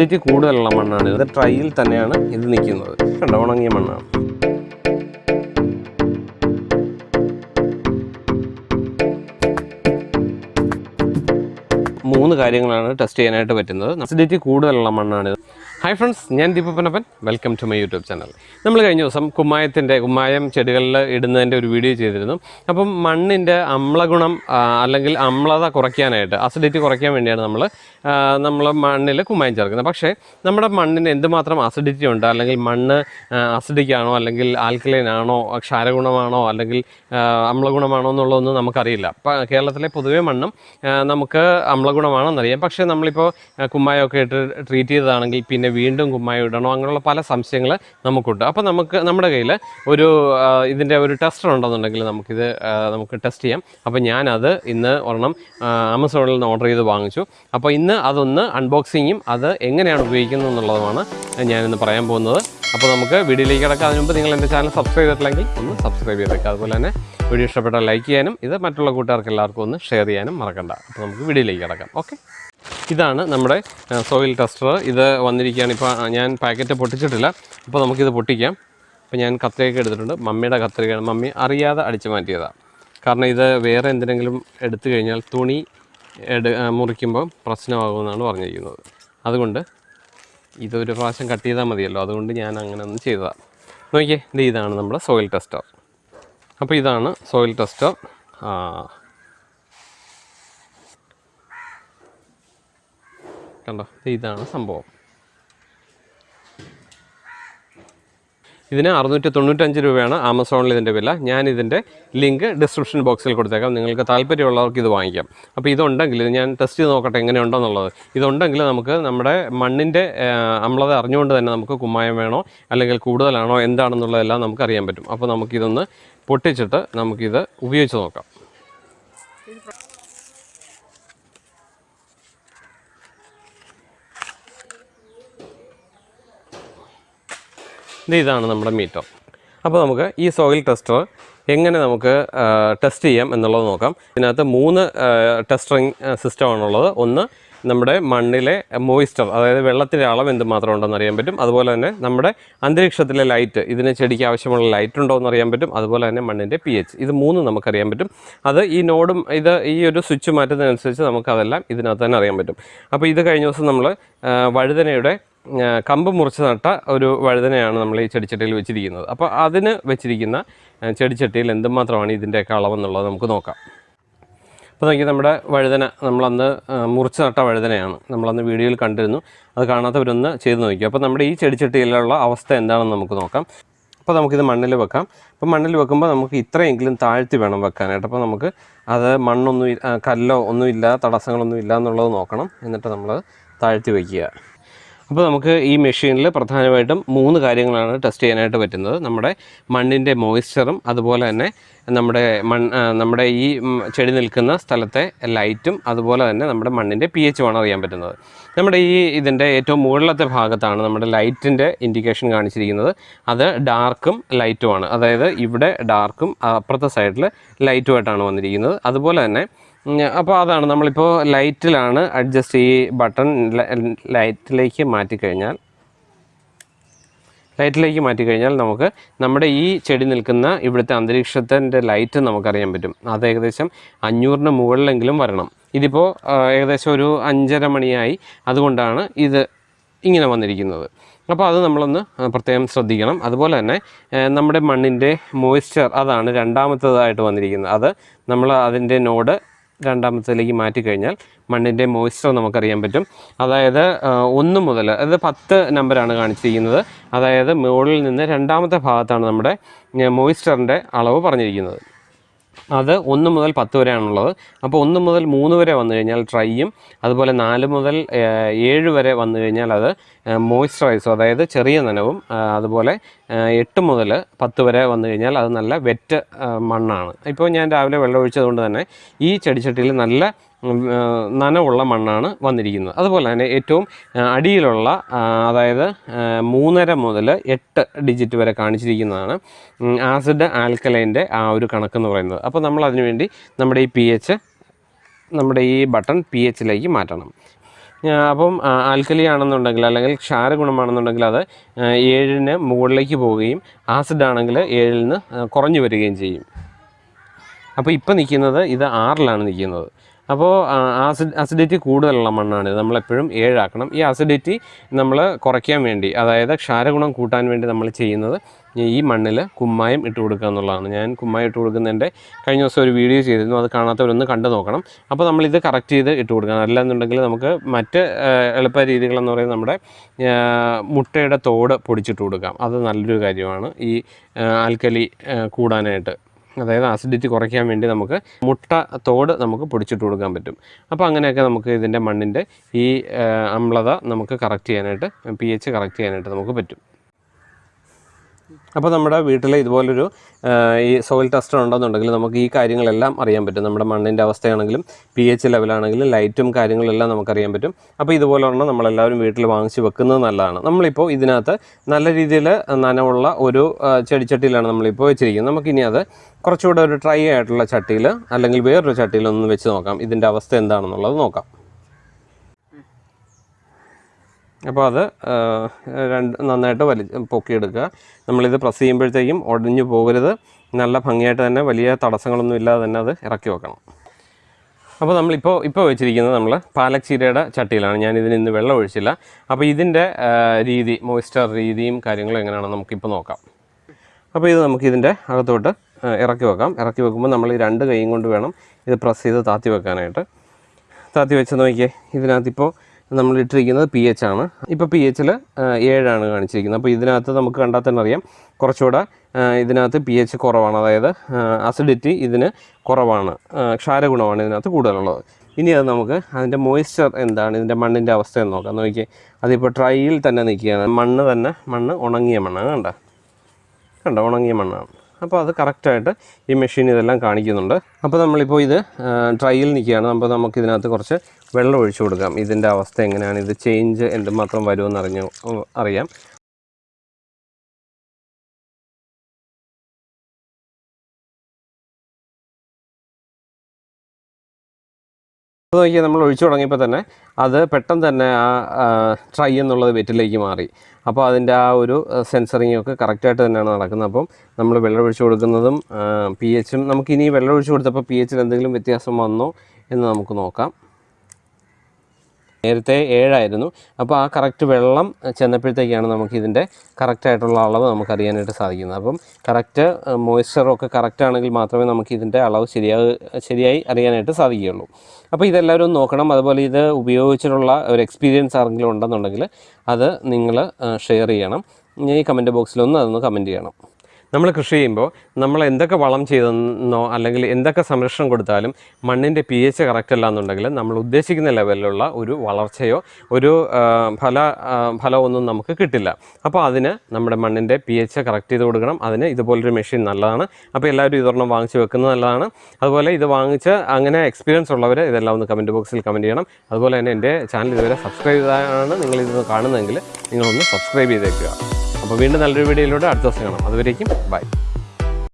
Acidity കൂടുതലുള്ള മണ്ണാണ്. ഇത് ട്രൈയിൽ തന്നെയാണ് ഇത് നിൽക്കുന്നത്. കണ്ട ഉണങ്ങിയ മണ്ണാണ്. മൂന്ന് കാര്യങ്ങളാണ് ടെസ്റ്റ് ചെയ്യാനായിട്ട് പറ്റുന്നത്. അസിഡിറ്റി കൂടുതലുള്ള മണ്ണാണ് ഹായ് ഫ്രണ്ട്സ് ഞാൻ ദീപപ്പനപ്പൻ. Welcome to my YouTube channel നമ്മൾ കഴിഞ്ഞ ദിവസം കുമ്മായത്തിന്റെ കുമ്മായം ചെടികളിൽ ഇടുന്നതിന്റെ ഒരു വീഡിയോ ചെയ്തിരുന്നു. അപ്പം മണ്ണിന്റെ അമ്ലഗുണം അല്ലെങ്കിൽ അമ്ലത കുറയ്ക്കാനായിട്ട് അസിഡിറ്റി കുറയ്ക്കാൻ വേണ്ടിയാണ് നമ്മൾ നമ്മൾ മണ്ണിൽ കുമ്മായം ചേർക്കുന്നത്. പക്ഷേ നമ്മുടെ മണ്ണിന് എന്തുമാത്രം അസിഡിറ്റി ഉണ്ട്? അല്ലെങ്കിൽ മണ്ണ് അസിഡിക്കാണോ അല്ലെങ്കിൽ ആൽക്കലൈൻ ആണോ? ക്ഷാരഗുണമാണോ? അല്ലെങ്കിൽ അമ്ലഗുണമാണോ എന്നുള്ളതൊന്നും നമുക്കറിയില്ല. കേരളത്തിലെ പൊതുവേ മണ്ണും നമുക്ക് അമ്ലഗുണമാണെന്നറിയാം. പക്ഷേ നമ്മളിപ്പോൾ കുമ്മായമൊക്കെ ഇട്ട് ട്രീറ്റ് ചെയ്തതാണെങ്കിൽ പിന്നെ വീണ്ടും കുമ്മായി ഇടണോ? അങ്ങനെയുള്ള പല സംശയങ്ങൾ നമുക്കുണ്ട്. അപ്പോൾ നമുക്ക് നമ്മുടെ കയ്യിൽ ഒരു ഇതിന്റെ ഒരു ടെസ്റ്റർ ഉണ്ടെന്നുണ്ടെങ്കിൽ നമുക്കിത് നമുക്ക് ടെസ്റ്റ് ചെയ്യാം. അപ്പോൾ ഞാനത് ഇന്ന് ഒരെണ്ണം ആമസോണിൽ നിന്ന് ഓർഡർ ചെയ്ത് വാങ്ങിച്ചു. അപ്പോൾ ഇന്ന് അതൊന്ന് അൺബോക്സിങ്ങും അത് എങ്ങനെയാണ് ഉപയോഗിക്കുന്നത് എന്നുള്ളതുമാണ് ഞാനിന്ന് പറയാൻ പോകുന്നത്. അപ്പോൾ നമുക്ക് വീഡിയോയിലേക്ക് കിടക്കാം. അതിന് മുമ്പ് നിങ്ങൾ എന്റെ ചാനൽ സബ്സ്ക്രൈബ് ചെയ്തിട്ടില്ലെങ്കിൽ ഒന്ന് സബ്സ്ക്രൈബ് ചെയ്തേക്കുക അതുപോലെ തന്നെ വീഡിയോ ഇഷ്ടപ്പെട്ടാൽ ലൈക്ക് ചെയ്യാനും ഇത് മറ്റുള്ള കൂട്ടുകാർക്ക് എല്ലാവർക്കും ഒന്ന് ഷെയർ ചെയ്യാനും മറക്കണ്ട. അപ്പോൾ നമുക്ക് വീഡിയോയിലേക്ക് കിടക്കാം. ഓക്കെ? ഇതാണ് നമ്മുടെ സോയിൽ ടെസ്റ്റർ ഇത് വന്നിരിക്കുകയാണ്. ഇപ്പോൾ ഞാൻ പാക്കറ്റ് പൊട്ടിച്ചിട്ടില്ല. അപ്പോൾ നമുക്കിത് പൊട്ടിക്കാം. അപ്പോൾ ഞാൻ കത്രിക എടുത്തിട്ടുണ്ട്. മമ്മിയുടെ കത്രികയാണ്. മമ്മി അറിയാതെ അടിച്ചു മാറ്റിയതാണ് കാരണം ഇത് വേറെ എന്തിനെങ്കിലും എടുത്തു കഴിഞ്ഞാൽ തുണി എടു മുറിക്കുമ്പോൾ പ്രശ്നമാകുമെന്നാണ് പറഞ്ഞിരിക്കുന്നത്. അതുകൊണ്ട് ഇതൊരു പ്രാവശ്യം കട്ട് ചെയ്താൽ മതിയല്ലോ. അതുകൊണ്ട് ഞാൻ അങ്ങനെ ഒന്ന് ചെയ്തതാണ് നോക്കിയേ ഇത് ഇതാണ് നമ്മുടെ സോയിൽ ടെസ്റ്റർ അപ്പോൾ ഇതാണ് സോയിൽ ടെസ്റ്റർ കണ്ടോ? ഇതാണ് സംഭവം. ഇതിന് അറുന്നൂറ്റി തൊണ്ണൂറ്റഞ്ച് രൂപയാണ് ആമസോണിൽ ഇതിന്റെ വില. ഞാൻ ഇതിന്റെ ലിങ്ക് ഡിസ്ക്രിപ്ഷൻ ബോക്സിൽ കൊടുത്തേക്കാം. നിങ്ങൾക്ക് താല്പര്യമുള്ളവർക്ക് ഇത് വാങ്ങിക്കാം. അപ്പോൾ ഇതുണ്ടെങ്കിൽ ഇത് ഞാൻ ടെസ്റ്റ് ചെയ്ത് നോക്കട്ടെ എങ്ങനെയുണ്ടെന്നുള്ളത്. ഇതുണ്ടെങ്കിൽ നമുക്ക് നമ്മുടെ മണ്ണിന്റെ അമ്ലത അറിഞ്ഞുകൊണ്ട് തന്നെ നമുക്ക് കുമ്മായം വേണോ അല്ലെങ്കിൽ കൂടുതലാണോ എന്താണെന്നുള്ളതെല്ലാം നമുക്ക് അറിയാൻ പറ്റും. അപ്പോൾ നമുക്കിതൊന്ന് പൊട്ടിച്ചിട്ട് നമുക്കിത് ഉപയോഗിച്ച് നോക്കാം. ഇതാണ് നമ്മുടെ മീറ്റോ. അപ്പോൾ നമുക്ക് ഈ സോയിൽ ടെസ്റ്റർ എങ്ങനെ നമുക്ക് ടെസ്റ്റ് ചെയ്യാം എന്നുള്ളത് നോക്കാം. ഇതിനകത്ത് മൂന്ന് ടെസ്റ്ററിങ് സിസ്റ്റമാണുള്ളത്. ഒന്ന് നമ്മുടെ മണ്ണിലെ മോയിസ്റ്റർ അതായത് വെള്ളത്തിന്റെ അളവ് എന്തുമാത്രം ഉണ്ടെന്ന് അറിയാൻ പറ്റും. അതുപോലെ തന്നെ നമ്മുടെ അന്തരീക്ഷത്തിലെ ലൈറ്റ് ഇതിന് ചെടിക്ക് ആവശ്യമുള്ള ലൈറ്റ് ഉണ്ടോ എന്ന് അറിയാൻ പറ്റും. അതുപോലെ തന്നെ മണ്ണിന്റെ പി എച്ച് ഇത് മൂന്നും നമുക്കറിയാൻ പറ്റും. അത് ഈ നോഡും ഇത് ഈ ഒരു സ്വിച്ച് മാറ്റുന്നതിനനുസരിച്ച് നമുക്കതെല്ലാം ഇതിനകത്ത് തന്നെ അറിയാൻ പറ്റും. അപ്പോൾ ഇത് കഴിഞ്ഞ ദിവസം നമ്മൾ വഴുതനയുടെ കമ്പ് മുറിച്ച് നട്ട ഒരു വഴുതനയാണ് നമ്മൾ ഈ ചെടിച്ചട്ടിയിൽ വെച്ചിരിക്കുന്നത്. അപ്പോൾ അതിന് വെച്ചിരിക്കുന്ന ചെടിച്ചട്ടിയിൽ എന്തുമാത്രമാണ് ഇതിന്റെയൊക്കെ അളവെന്നുള്ളത് നമുക്ക് നോക്കാം. അപ്പോൾ നോക്കി നമ്മുടെ വഴുതന നമ്മളന്ന് മുറിച്ച് നട്ട വഴുതനയാണ് നമ്മളന്ന് വീഡിയോയിൽ കണ്ടിരുന്നു. അത് കാണാത്തവരൊന്ന് ചെയ്ത് നോക്കി അപ്പോൾ നമ്മുടെ ഈ ചെടിച്ചട്ടിയിലുള്ള അവസ്ഥ എന്താണെന്ന് നമുക്ക് നോക്കാം. അപ്പോൾ നമുക്കിത് മണ്ണിൽ വെക്കാം. അപ്പോൾ മണ്ണിൽ വെക്കുമ്പോൾ നമുക്ക് ഇത്രയെങ്കിലും താഴ്ത്തി വേണം വെക്കാനായിട്ട്. അപ്പോൾ നമുക്ക് അത് മണ്ണൊന്നും കല്ലോ ഒന്നുമില്ല തടസ്സങ്ങളൊന്നും ഇല്ല എന്നുള്ളത് നോക്കണം. എന്നിട്ട് നമ്മൾ താഴ്ത്തി വയ്ക്കുക അപ്പോൾ നമുക്ക് ഈ മെഷീനിൽ പ്രധാനമായിട്ടും മൂന്ന് കാര്യങ്ങളാണ് ടെസ്റ്റ് ചെയ്യാനായിട്ട് പറ്റുന്നത്. നമ്മുടെ മണ്ണിന്റെ മോയ്സ്ചറും അതുപോലെ തന്നെ നമ്മുടെ മൺ നമ്മുടെ ഈ ചെടി നിൽക്കുന്ന സ്ഥലത്തെ ലൈറ്റും അതുപോലെ തന്നെ നമ്മുടെ മണ്ണിന്റെ പി എച്ചുമാണ് അറിയാൻ പറ്റുന്നത്. നമ്മുടെ ഈ ഇതിന്റെ ഏറ്റവും മുകളിലത്തെ ഭാഗത്താണ് നമ്മുടെ ലൈറ്റിന്റെ ഇൻഡിക്കേഷൻ കാണിച്ചിരിക്കുന്നത്. അത് ഡാർക്കും ലൈറ്റുമാണ് അതായത് ഇവിടെ ഡാർക്കും അപ്പുറത്തെ സൈഡിൽ ലൈറ്റുമായിട്ടാണ് വന്നിരിക്കുന്നത്. അതുപോലെ തന്നെ അപ്പോൾ അതാണ്. നമ്മളിപ്പോൾ ലൈറ്റിലാണ് അഡ്ജസ്റ്റ് ഈ ബട്ടൺ ലൈറ്റിലേക്ക് മാറ്റിക്കഴിഞ്ഞാൽ ലൈറ്റിലേക്ക് മാറ്റിക്കഴിഞ്ഞാൽ നമുക്ക് നമ്മുടെ ഈ ചെടി നിൽക്കുന്ന ഇവിടുത്തെ അന്തരീക്ഷത്തിന്റെ ലൈറ്റ് നമുക്കറിയാൻ പറ്റും. അത് ഏകദേശം അഞ്ഞൂറിന് മുകളിലെങ്കിലും വരണം. ഇതിപ്പോൾ ഏകദേശം ഒരു അഞ്ചര മണിയായി. അതുകൊണ്ടാണ് ഇത് ഇങ്ങനെ വന്നിരിക്കുന്നത്. അപ്പോൾ അത് നമ്മളൊന്ന് പ്രത്യേകം ശ്രദ്ധിക്കണം. അതുപോലെ തന്നെ നമ്മുടെ മണ്ണിന്റെ മോയ്സ്ചർ അതാണ് രണ്ടാമത്തേതായിട്ട് വന്നിരിക്കുന്നത്. അത് നമ്മൾ അതിന്റെ നോഡ് രണ്ടാമത്തേലേക്ക് മാറ്റിക്കഴിഞ്ഞാൽ മണ്ണിന്റെ മോയ്സ്ചർ നമുക്കറിയാൻ പറ്റും. അതായത് ഒന്ന് മുതൽ അതായത് പത്ത് നമ്പറാണ് കാണിച്ചിരിക്കുന്നത്. അതായത് മുകളിൽ നിന്ന് രണ്ടാമത്തെ ഭാഗത്താണ് നമ്മുടെ മോയ്സ്ചറിന്റെ അളവ് പറഞ്ഞിരിക്കുന്നത്. അത് ഒന്ന് മുതൽ പത്ത് വരെയാണുള്ളത്. അപ്പോൾ ഒന്ന് മുതൽ മൂന്ന് വരെ വന്നു കഴിഞ്ഞാൽ ട്രൈയും അതുപോലെ നാല് മുതൽ ഏഴ് വരെ വന്നു കഴിഞ്ഞാൽ അത് മോയ്സ്ചറൈസും അതായത് ചെറിയ നനവും അതുപോലെ എട്ട് മുതൽ പത്ത് വരെ വന്നു കഴിഞ്ഞാൽ അത് നല്ല വെറ്റ് മണ്ണാണ്. ഇപ്പോൾ ഞാൻ രാവിലെ വെള്ളം ഒഴിച്ചതുകൊണ്ട് തന്നെ ഈ ചെടിച്ചട്ടിയിൽ നല്ല നനവുള്ള മണ്ണാണ് വന്നിരിക്കുന്നത്. അതുപോലെ തന്നെ ഏറ്റവും അടിയിലുള്ള അതായത് മൂന്നര മുതൽ എട്ട് ഡിജിറ്റ് വരെ കാണിച്ചിരിക്കുന്നതാണ് ആസിഡ് ആൽക്കലൈന്റെ ആ ഒരു കണക്കെന്ന് പറയുന്നത്. അപ്പോൾ നമ്മൾ അതിനുവേണ്ടി നമ്മുടെ ഈ പി എച്ച് നമ്മുടെ ഈ ബട്ടൺ പി എച്ചിലേക്ക് മാറ്റണം. അപ്പം ആൽക്കലി ആണെന്നുണ്ടെങ്കിൽ അല്ലെങ്കിൽ ക്ഷാര ഗുണമാണെന്നുണ്ടെങ്കിൽ അത് ഏഴിന് മുകളിലേക്ക് പോവുകയും ആസിഡ് ആണെങ്കിൽ ഏഴിൽ നിന്ന് കുറഞ്ഞു വരികയും ചെയ്യും. അപ്പോൾ ഇപ്പോൾ നിൽക്കുന്നത് ഇത് ആറിലാണ് നിൽക്കുന്നത്. അപ്പോൾ ആസിഡ് അസിഡിറ്റി കൂടുതലുള്ള മണ്ണാണ് ഇത് നമ്മളെപ്പോഴും ഏഴാക്കണം. ഈ അസിഡിറ്റി നമ്മൾ കുറയ്ക്കാൻ വേണ്ടി അതായത് ക്ഷാരഗുണം കൂട്ടാൻ വേണ്ടി നമ്മൾ ചെയ്യുന്നത് ഈ മണ്ണിൽ കുമ്മായം ഇട്ട് കൊടുക്കുക എന്നുള്ളതാണ്. ഞാൻ കുമ്മായം ഇട്ട് കൊടുക്കുന്നതിന്റെ കഴിഞ്ഞ ദിവസം ഒരു വീഡിയോ ചെയ്തിരുന്നു. അത് കാണാത്തവരൊന്ന് കണ്ടു നോക്കണം. അപ്പോൾ നമ്മളിത് കറക്റ്റ് ചെയ്ത് ഇട്ട് കൊടുക്കണം അല്ലാന്നുണ്ടെങ്കിൽ നമുക്ക് മറ്റ് എളുപ്പ രീതികളെന്ന് പറയുന്നത് നമ്മുടെ മുട്ടയുടെ തോട് പൊടിച്ചിട്ട് കൊടുക്കാം. അത് നല്ലൊരു കാര്യമാണ്. ഈ ആൽക്കലി കൂടാനായിട്ട്. അതായത് ആസിഡിറ്റി കുറയ്ക്കാൻ വേണ്ടി നമുക്ക് മുട്ട തോട് നമുക്ക് പൊടിച്ചിട്ട് കൊടുക്കാൻ പറ്റും. അപ്പോൾ അങ്ങനെയൊക്കെ നമുക്ക് ഇതിന്റെ മണ്ണിന്റെ ഈ അമ്ലത നമുക്ക് കറക്റ്റ് ചെയ്യാനായിട്ട് പി എച്ച് കറക്റ്റ് ചെയ്യാനായിട്ട് നമുക്ക് പറ്റും. അപ്പോൾ നമ്മുടെ വീട്ടിൽ ഇതുപോലൊരു ഈ സോയിൽ ടെസ്റ്റർ ഉണ്ടെന്നുണ്ടെങ്കിൽ നമുക്ക് ഈ കാര്യങ്ങളെല്ലാം അറിയാൻ പറ്റും. നമ്മുടെ മണ്ണിന്റെ അവസ്ഥയാണെങ്കിലും പി എച്ച് ലെവലാണെങ്കിലും ലൈറ്റും കാര്യങ്ങളെല്ലാം നമുക്കറിയാൻ പറ്റും. അപ്പോൾ ഇതുപോലെ ഒരെണ്ണം നമ്മളെല്ലാവരും വീട്ടിൽ വാങ്ങിച്ച് വെക്കുന്നത് നല്ലതാണ്. നമ്മളിപ്പോൾ ഇതിനകത്ത് നല്ല രീതിയിൽ നനവുള്ള ഒരു ചെടിച്ചട്ടിയിലാണ് നമ്മളിപ്പോൾ വെച്ചിരിക്കുന്നത്. നമുക്കിനി അത് കുറച്ചുകൂടെ ഒരു ഡ്രൈ ആയിട്ടുള്ള ചട്ടിയിൽ അല്ലെങ്കിൽ വേറൊരു ചട്ടിയിലൊന്ന് വെച്ച് നോക്കാം. ഇതിന്റെ അവസ്ഥ എന്താണെന്നുള്ളത് നോക്കാം. അപ്പോൾ അത് രണ്ട് നന്നായിട്ട് വലി പൊക്കിയെടുക്കുക. നമ്മളിത് പ്രസ് ചെയ്യുമ്പോഴത്തേക്കും ഒടിഞ്ഞു പോകരുത്. നല്ല ഭംഗിയായിട്ട് തന്നെ വലിയ തടസ്സങ്ങളൊന്നും ഇല്ലാതെ തന്നെ അത് ഇറക്കി വെക്കണം. അപ്പോൾ നമ്മളിപ്പോൾ ഇപ്പോൾ വെച്ചിരിക്കുന്നത് നമ്മൾ പാലക് ചീരയുടെ ചട്ടിയിലാണ്. ഞാൻ ഇതിന് ഇന്ന് വെള്ളം ഒഴിച്ചില്ല. അപ്പോൾ ഇതിന്റെ രീതി മോയ്സ്ചർ രീതിയും കാര്യങ്ങളും എങ്ങനെയാണെന്ന് നമുക്കിപ്പോൾ നോക്കാം. അപ്പോൾ ഇത് നമുക്കിതിന്റെ അകത്തോട്ട് ഇറക്കി വെക്കാം. ഇറക്കി വെക്കുമ്പോൾ നമ്മൾ ഈ രണ്ട് കൈയും കൊണ്ട് വേണം ഇത് പ്രസ് ചെയ്ത് താത്തി വെക്കാനായിട്ട്. താത്തി വെച്ച് നോക്കിയേ ഇതിനകത്ത് ഇപ്പോൾ നമ്മൾ ഇട്ടിരിക്കുന്നത് പി എച്ച് ആണ് ഇപ്പോൾ പി എച്ചിൽ ഏഴാണ് കാണിച്ചിരിക്കുന്നത്. അപ്പോൾ ഇതിനകത്ത് നമുക്ക് കണ്ടാൽ തന്നെ അറിയാം. കുറച്ചുകൂടെ ഇതിനകത്ത് പി എച്ച് കുറവാണ്. അതായത് അസിഡിറ്റി ഇതിന് കുറവാണ്. ക്ഷാരഗുണമാണ് ഇതിനകത്ത് കൂടുതലുള്ളത്. ഇനി അത് നമുക്ക് അതിന്റെ മോയ്സ്ചർ എന്താണ് ഇതിന്റെ മണ്ണിന്റെ അവസ്ഥ എന്ന് നോക്കാം. നോക്കി അതിപ്പോൾ ട്രൈയിൽ തന്നെ നിൽക്കുകയാണ്. മണ്ണ് തന്നെ മണ്ണ് ഉണങ്ങിയ മണ്ണാണ് കണ്ട? കണ്ട? ഉണങ്ങിയ മണ്ണാണ്. അപ്പോൾ അത് കറക്റ്റായിട്ട് ഈ മെഷീൻ ഇതെല്ലാം കാണിക്കുന്നുണ്ട്. അപ്പോൾ നമ്മളിപ്പോൾ ഇത് ട്രൈയിൽ നിൽക്കുകയാണ്. അപ്പോൾ നമുക്ക് ഇതിനകത്ത് കുറച്ച് വെള്ളം ഒഴിച്ചു കൊടുക്കാം. ഇതിന്റെ അവസ്ഥ എങ്ങനെയാണ്? ഇത് ചേഞ്ച് എന്തുമാത്രം വരുമെന്ന് അറിഞ്ഞു അറിയാം. നോക്കിയാൽ നമ്മൾ ഒഴിച്ചു തുടങ്ങിയപ്പോൾ തന്നെ അത് പെട്ടെന്ന് തന്നെ ആ ട്രൈ എന്നുള്ളത് വെറ്റിലേക്ക് മാറി. അപ്പോൾ അതിന്റെ ആ ഒരു സെൻസറിങ് ഒക്കെ കറക്റ്റായിട്ട് തന്നെയാണ് നടക്കുന്നത്. അപ്പം നമ്മൾ വെള്ളം ഒഴിച്ചു കൊടുക്കുന്നതും പി എച്ചും നമുക്ക് ഇനി വെള്ളം ഒഴിച്ചു കൊടുത്തപ്പോൾ പി എച്ചിൽ എന്തെങ്കിലും വ്യത്യാസം വന്നോ എന്ന് നമുക്ക് നോക്കാം. നേരത്തെ ഏഴായിരുന്നു. അപ്പോൾ ആ കറക്റ്റ് വെള്ളം ചെന്നപ്പോഴത്തേക്കാണ് നമുക്കിതിന്റെ കറക്റ്റായിട്ടുള്ള അളവ് നമുക്ക് അറിയാനായിട്ട് സാധിക്കുന്നത്. അപ്പം കറക്റ്റ് മോയ്സ്ചറൊക്കെ കറക്റ്റ് ആണെങ്കിൽ മാത്രമേ നമുക്കിതിന്റെ അളവ് ശരിയാ ശരിയായി അറിയാനായിട്ട് സാധിക്കുകയുള്ളൂ. അപ്പോൾ ഇതെല്ലാവരും നോക്കണം. അതുപോലെ ഇത് ഉപയോഗിച്ചിട്ടുള്ള ഒരു എക്സ്പീരിയൻസ് ആരെങ്കിലും ഉണ്ടെന്നുണ്ടെങ്കിൽ അത് നിങ്ങൾ ഷെയർ ചെയ്യണം. ഈ കമന്റ് ബോക്സിലൊന്ന് അതൊന്ന് കമന്റ് ചെയ്യണം. നമ്മൾ കൃഷി ചെയ്യുമ്പോൾ നമ്മൾ എന്തൊക്കെ വളം ചെയ്തെന്നോ അല്ലെങ്കിൽ എന്തൊക്കെ സംരക്ഷണം കൊടുത്താലും മണ്ണിന്റെ പി എച്ച് കറക്റ്റ് അല്ല എന്നുണ്ടെങ്കിൽ നമ്മൾ ഉദ്ദേശിക്കുന്ന ലെവലിലുള്ള ഒരു വളർച്ചയോ ഒരു ഫല ഫലമൊന്നും നമുക്ക് കിട്ടില്ല. അപ്പോൾ അതിന് നമ്മുടെ മണ്ണിന്റെ പി എച്ച് കറക്റ്റ് ചെയ്ത് കൊടുക്കണം. അതിന് ഇതുപോലൊരു മെഷീൻ നല്ലതാണ്. അപ്പോൾ എല്ലാവരും ഇതൊരെണ്ണം വാങ്ങിച്ച് വെക്കുന്നത് നല്ലതാണ്. അതുപോലെ ഇത് വാങ്ങിച്ച് അങ്ങനെ എക്സ്പീരിയൻസ് ഉള്ളവർ ഇതെല്ലാം ഒന്ന് കമന്റ് ബോക്സിൽ കമന്റ് ചെയ്യണം. അതുപോലെ തന്നെ എന്റെ ചാനൽ ഇതുവരെ സബ്സ്ക്രൈബ് ചെയ്താണ് നിങ്ങളിത് കാണുന്നതെങ്കിൽ നിങ്ങളൊന്ന് സബ്സ്ക്രൈബ് ചെയ്തേക്കുക. അപ്പോൾ വീണ്ടും നല്ലൊരു വീഡിയോയിലൂടെ അടുത്ത ദിവസം കാണാം. അതുവരേക്കും ബൈ.